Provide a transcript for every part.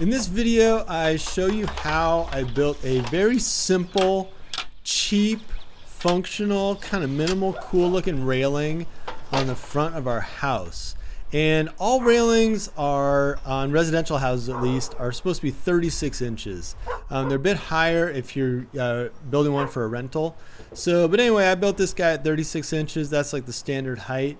In this video, I show you how I built a very simple, cheap, functional, kind of minimal, cool looking railing on the front of our house. And all railings are, on residential houses at least, are supposed to be 36 inches. Um, they're a bit higher if you're uh, building one for a rental. So, but anyway, I built this guy at 36 inches. That's like the standard height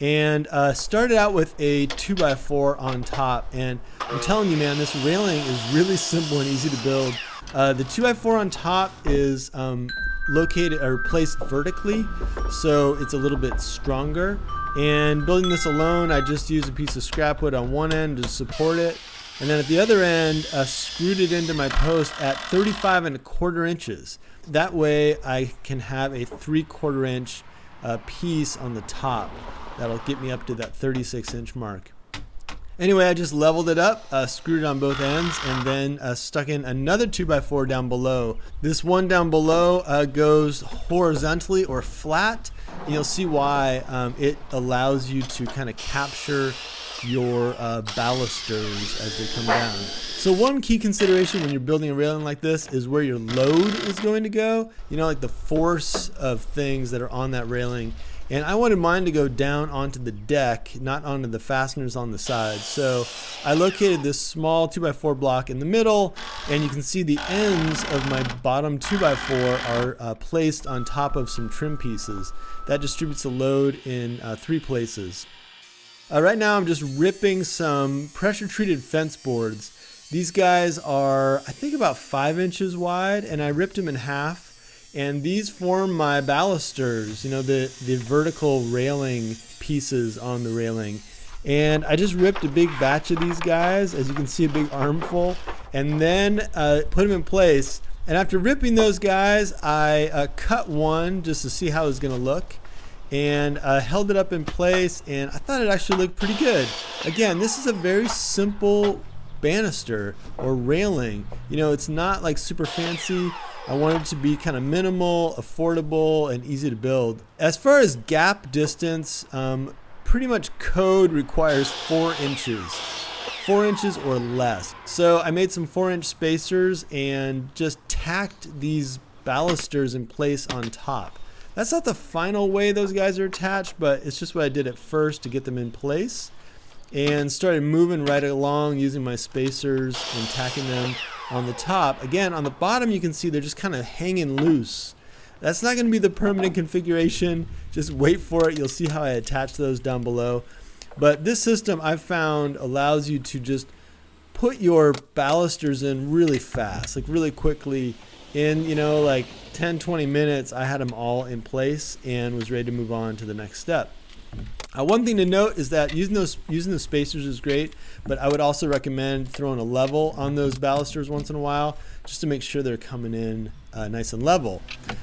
and uh, started out with a 2x4 on top. And I'm telling you, man, this railing is really simple and easy to build. Uh, the 2x4 on top is um, located or placed vertically, so it's a little bit stronger. And building this alone, I just used a piece of scrap wood on one end to support it. And then at the other end, uh, screwed it into my post at 35 and a quarter inches. That way I can have a three quarter inch uh, piece on the top. That'll get me up to that 36 inch mark. Anyway, I just leveled it up, uh, screwed it on both ends, and then uh, stuck in another 2x4 down below. This one down below uh, goes horizontally or flat. And you'll see why um, it allows you to kind of capture your uh, balusters as they come down. So one key consideration when you're building a railing like this is where your load is going to go. You know, like the force of things that are on that railing. And I wanted mine to go down onto the deck, not onto the fasteners on the side. So I located this small 2x4 block in the middle, and you can see the ends of my bottom 2x4 are uh, placed on top of some trim pieces. That distributes the load in uh, three places. Uh, right now I'm just ripping some pressure treated fence boards. These guys are, I think about five inches wide and I ripped them in half. And these form my balusters, you know, the, the vertical railing pieces on the railing. And I just ripped a big batch of these guys, as you can see a big armful, and then uh, put them in place. And after ripping those guys, I uh, cut one just to see how it was gonna look and uh, held it up in place and I thought it actually looked pretty good. Again, this is a very simple banister or railing. You know, it's not like super fancy. I wanted it to be kind of minimal, affordable, and easy to build. As far as gap distance, um, pretty much code requires four inches. Four inches or less. So I made some four inch spacers and just tacked these balusters in place on top. That's not the final way those guys are attached, but it's just what I did at first to get them in place. And started moving right along using my spacers and tacking them on the top. Again, on the bottom you can see they're just kind of hanging loose. That's not going to be the permanent configuration. Just wait for it. You'll see how I attach those down below. But this system I've found allows you to just put your balusters in really fast, like really quickly in you know like 10 20 minutes i had them all in place and was ready to move on to the next step uh, one thing to note is that using those using the spacers is great but i would also recommend throwing a level on those balusters once in a while just to make sure they're coming in uh, nice and level.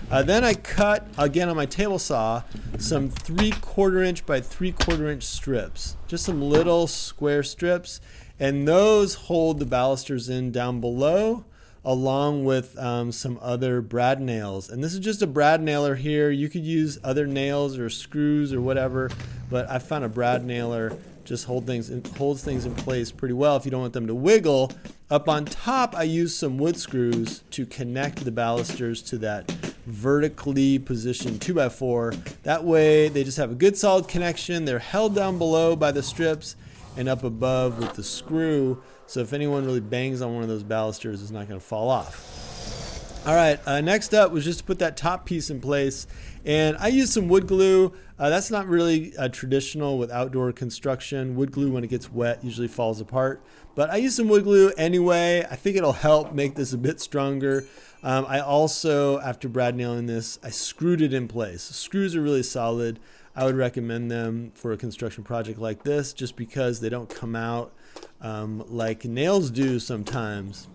Uh, then i cut again on my table saw some three quarter inch by three quarter inch strips just some little square strips and those hold the balusters in down below along with um, some other brad nails. And this is just a brad nailer here. You could use other nails or screws or whatever, but I found a brad nailer just hold things in, holds things in place pretty well if you don't want them to wiggle. Up on top, I used some wood screws to connect the balusters to that vertically positioned 2x4. That way, they just have a good solid connection. They're held down below by the strips and up above with the screw so if anyone really bangs on one of those balusters, it's not going to fall off. All right, uh, next up was just to put that top piece in place. And I used some wood glue. Uh, that's not really uh, traditional with outdoor construction. Wood glue, when it gets wet, usually falls apart. But I used some wood glue anyway. I think it'll help make this a bit stronger. Um, I also, after brad nailing this, I screwed it in place. Screws are really solid. I would recommend them for a construction project like this just because they don't come out um, like nails do sometimes.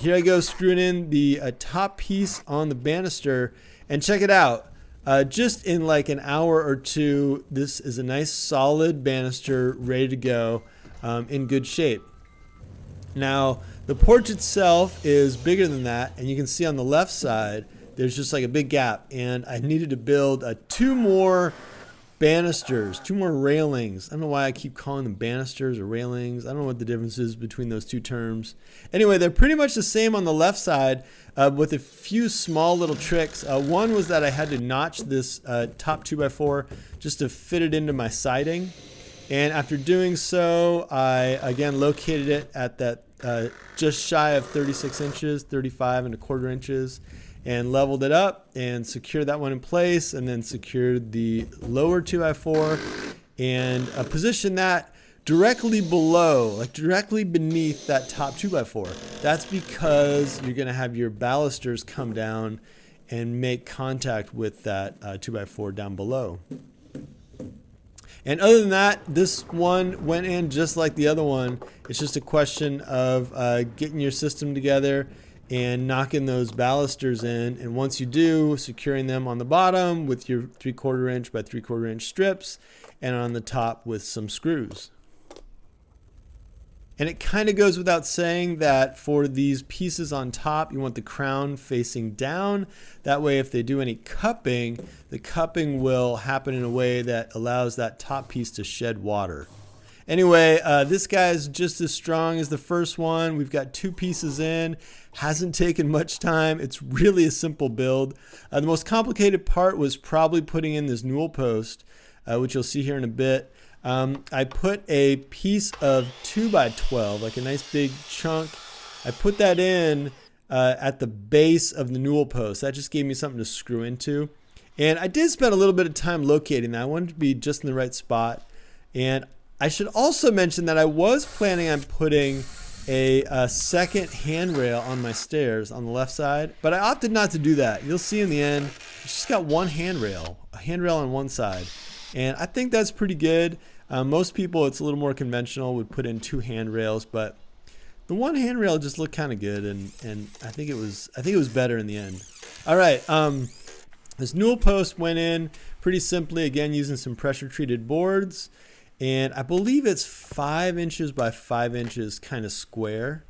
Here I go screwing in the uh, top piece on the banister and check it out. Uh, just in like an hour or two, this is a nice solid banister ready to go um, in good shape. Now, the porch itself is bigger than that, and you can see on the left side, there's just like a big gap, and I needed to build uh, two more banisters, two more railings. I don't know why I keep calling them banisters or railings. I don't know what the difference is between those two terms. Anyway, they're pretty much the same on the left side uh, with a few small little tricks. Uh, one was that I had to notch this uh, top 2x4 just to fit it into my siding. And after doing so, I again located it at that uh, just shy of 36 inches, 35 and a quarter inches and leveled it up and secured that one in place and then secured the lower 2x4 and uh, positioned that directly below, like directly beneath that top 2x4. That's because you're going to have your balusters come down and make contact with that uh, 2x4 down below. And other than that, this one went in just like the other one. It's just a question of uh, getting your system together and knocking those balusters in. And once you do, securing them on the bottom with your three quarter inch by three quarter inch strips and on the top with some screws. And it kind of goes without saying that for these pieces on top, you want the crown facing down. That way, if they do any cupping, the cupping will happen in a way that allows that top piece to shed water. Anyway, uh, this guy is just as strong as the first one. We've got two pieces in. Hasn't taken much time. It's really a simple build. Uh, the most complicated part was probably putting in this newel post, uh, which you'll see here in a bit. Um, I put a piece of 2 by 12 like a nice big chunk. I put that in uh, at the base of the newel post. That just gave me something to screw into. And I did spend a little bit of time locating that. I wanted to be just in the right spot. And I should also mention that I was planning on putting a, a, second handrail on my stairs on the left side, but I opted not to do that. You'll see in the end, it's just got one handrail, a handrail on one side. And I think that's pretty good. Uh, most people, it's a little more conventional, would put in two handrails, but the one handrail just looked kind of good, and, and I think it was I think it was better in the end. All right, um, this newel post went in pretty simply, again using some pressure treated boards and I believe it's five inches by five inches kind of square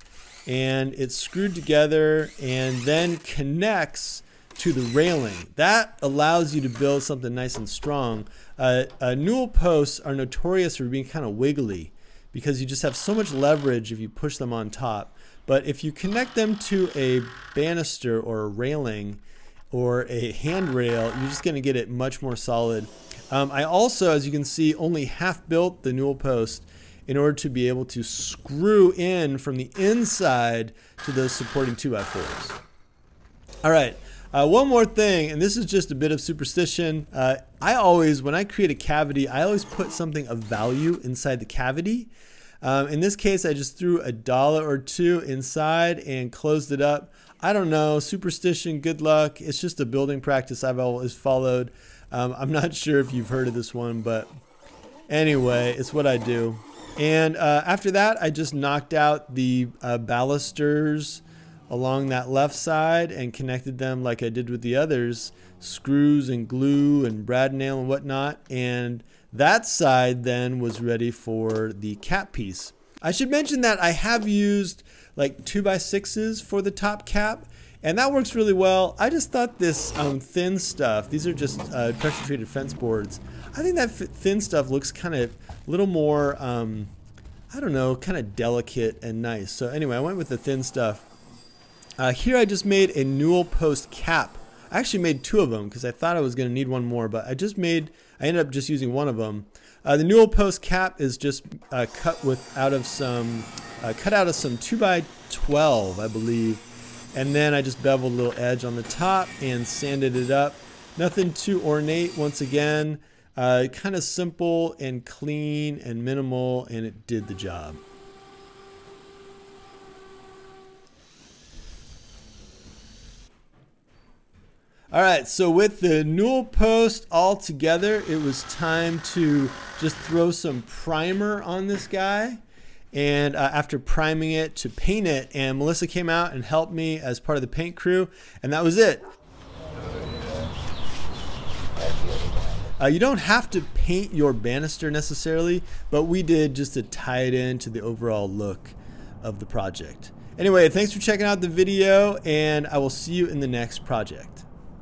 and it's screwed together and then connects to the railing. That allows you to build something nice and strong. Uh, uh, newel posts are notorious for being kind of wiggly because you just have so much leverage if you push them on top. But if you connect them to a banister or a railing or a handrail, you're just going to get it much more solid um, I also, as you can see, only half built the newel post in order to be able to screw in from the inside to those supporting 2x4s. All right, uh, one more thing, and this is just a bit of superstition. Uh, I always, when I create a cavity, I always put something of value inside the cavity. Um, in this case, I just threw a dollar or two inside and closed it up. I don't know, superstition, good luck. It's just a building practice I've always followed. Um, I'm not sure if you've heard of this one, but anyway, it's what I do. And uh, after that, I just knocked out the uh, balusters along that left side and connected them like I did with the others, screws and glue and brad nail and whatnot. And that side then was ready for the cap piece. I should mention that I have used like 2 by 6s for the top cap and that works really well. I just thought this um, thin stuff, these are just uh, pressure treated fence boards. I think that thin stuff looks kind of a little more, um, I don't know, kind of delicate and nice. So anyway, I went with the thin stuff. Uh, here I just made a newel post cap. I actually made two of them because I thought I was going to need one more, but I just made, I ended up just using one of them. Uh, the newel post cap is just uh, cut with out of some, uh, cut out of some 2 by 12 I believe. And then I just beveled a little edge on the top and sanded it up. Nothing too ornate once again. Uh, kind of simple and clean and minimal and it did the job. All right, so with the newel post all together, it was time to just throw some primer on this guy and uh, after priming it to paint it and Melissa came out and helped me as part of the paint crew and that was it. Uh, you don't have to paint your banister necessarily, but we did just to tie it into the overall look of the project. Anyway, thanks for checking out the video and I will see you in the next project.